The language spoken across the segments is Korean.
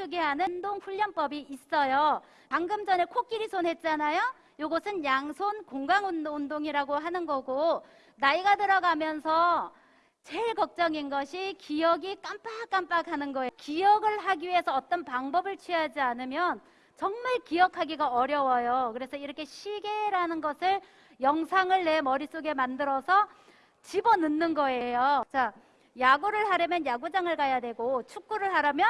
추게 하는 운동 훈련법이 있어요. 방금 전에 코끼리 손 했잖아요. 요것은 양손 공강 운동이라고 하는 거고 나이가 들어가면서 제일 걱정인 것이 기억이 깜빡깜빡 하는 거예요. 기억을 하기 위해서 어떤 방법을 취하지 않으면 정말 기억하기가 어려워요. 그래서 이렇게 시계라는 것을 영상을 내 머릿속에 만들어서 집어넣는 거예요. 자, 야구를 하려면 야구장을 가야 되고 축구를 하려면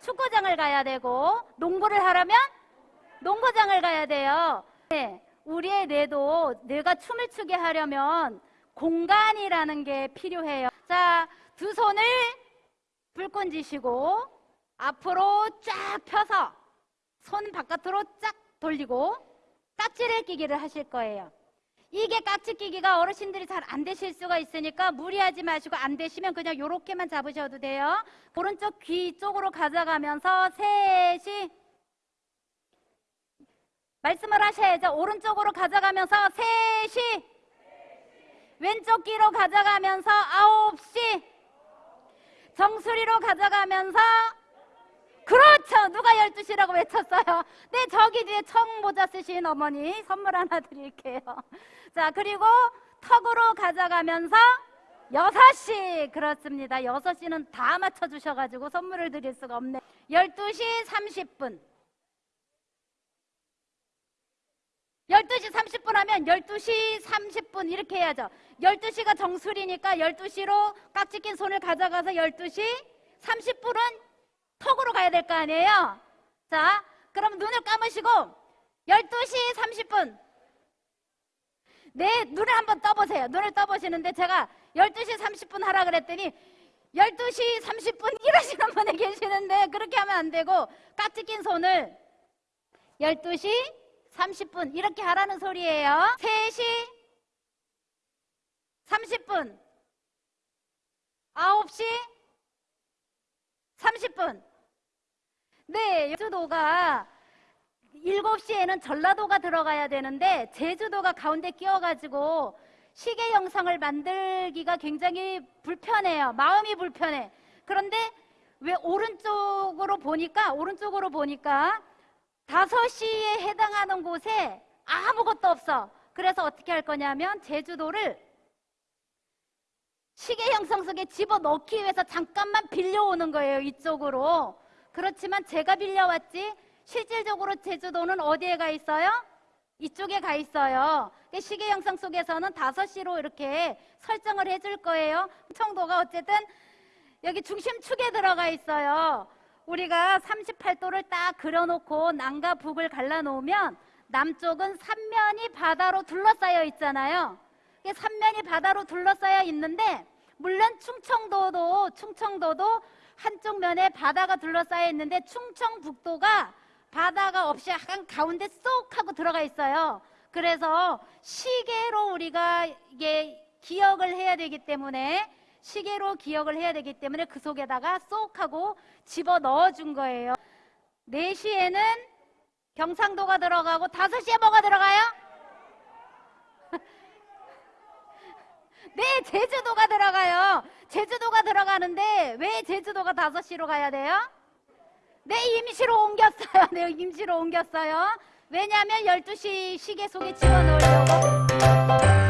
축구장을 가야 되고 농구를 하려면 농구장을 가야 돼요. 네, 우리의 뇌도 뇌가 춤을 추게 하려면 공간이라는 게 필요해요. 자, 두 손을 불끈 쥐시고 앞으로 쫙 펴서 손 바깥으로 쫙 돌리고 깍지를 끼기를 하실 거예요. 이게 깍지 끼기가 어르신들이 잘 안 되실 수가 있으니까 무리하지 마시고 안 되시면 그냥 요렇게만 잡으셔도 돼요. 오른쪽 귀 쪽으로 가져가면서 셋이 말씀을 하셔야죠. 오른쪽으로 가져가면서 셋이 왼쪽 귀로 가져가면서 아홉 시 정수리로 가져가면서. 누가 12시라고 외쳤어요. 네, 저기 뒤에 청모자 쓰신 어머니 선물 하나 드릴게요. 자, 그리고 턱으로 가져가면서 6시. 그렇습니다. 6시는 다 맞춰 주셔 가지고 선물을 드릴 수가 없네. 12시 30분. 12시 30분 하면 12시 30분 이렇게 해야죠. 12시가 정수리니까 12시로 깍지 낀 손을 가져가서 12시 30분은 턱으로 가야 될 거 아니에요? 자, 그럼 눈을 감으시고 12시 30분 내 눈을 한번 떠보세요. 눈을 떠보시는데 제가 12시 30분 하라 그랬더니 12시 30분 이러시는 분이 계시는데 그렇게 하면 안 되고 깍지 낀 손을 12시 30분 이렇게 하라는 소리예요. 3시 30분 9시 30분 네, 제주도가 7시에는 전라도가 들어가야 되는데 제주도가 가운데 끼어가지고 시계 영상을 만들기가 굉장히 불편해요. 마음이 불편해. 그런데 왜 오른쪽으로 보니까 오른쪽으로 보니까 5시에 해당하는 곳에 아무것도 없어. 그래서 어떻게 할 거냐면 제주도를 시계 형상 속에 집어넣기 위해서 잠깐만 빌려오는 거예요. 이쪽으로. 그렇지만 제가 빌려왔지 실질적으로 제주도는 어디에 가 있어요? 이쪽에 가 있어요. 시계 영상 속에서는 5시로 이렇게 설정을 해줄 거예요. 청도가 어쨌든 여기 중심축에 들어가 있어요. 우리가 38도를 딱 그려놓고 남과 북을 갈라놓으면 남쪽은 삼면이 바다로 둘러싸여 있잖아요. 삼면이 바다로 둘러싸여 있는데 물론 충청도도 충청도도 한쪽 면에 바다가 둘러싸여 있는데 충청북도가 바다가 없이 약간 가운데 쏙 하고 들어가 있어요. 그래서 시계로 우리가 이게 기억을 해야 되기 때문에 시계로 기억을 해야 되기 때문에 그 속에다가 쏙 하고 집어 넣어 준 거예요. 4시에는 경상도가 들어가고 5시에 뭐가 들어가요? 네, 제주도가 들어가요. 제주도가 들어가는데 왜 제주도가 5시로 가야 돼요? 네, 임시로 옮겼어요. 네, 임시로 옮겼어요. 왜냐하면 12시 시계 속에 집어넣으려고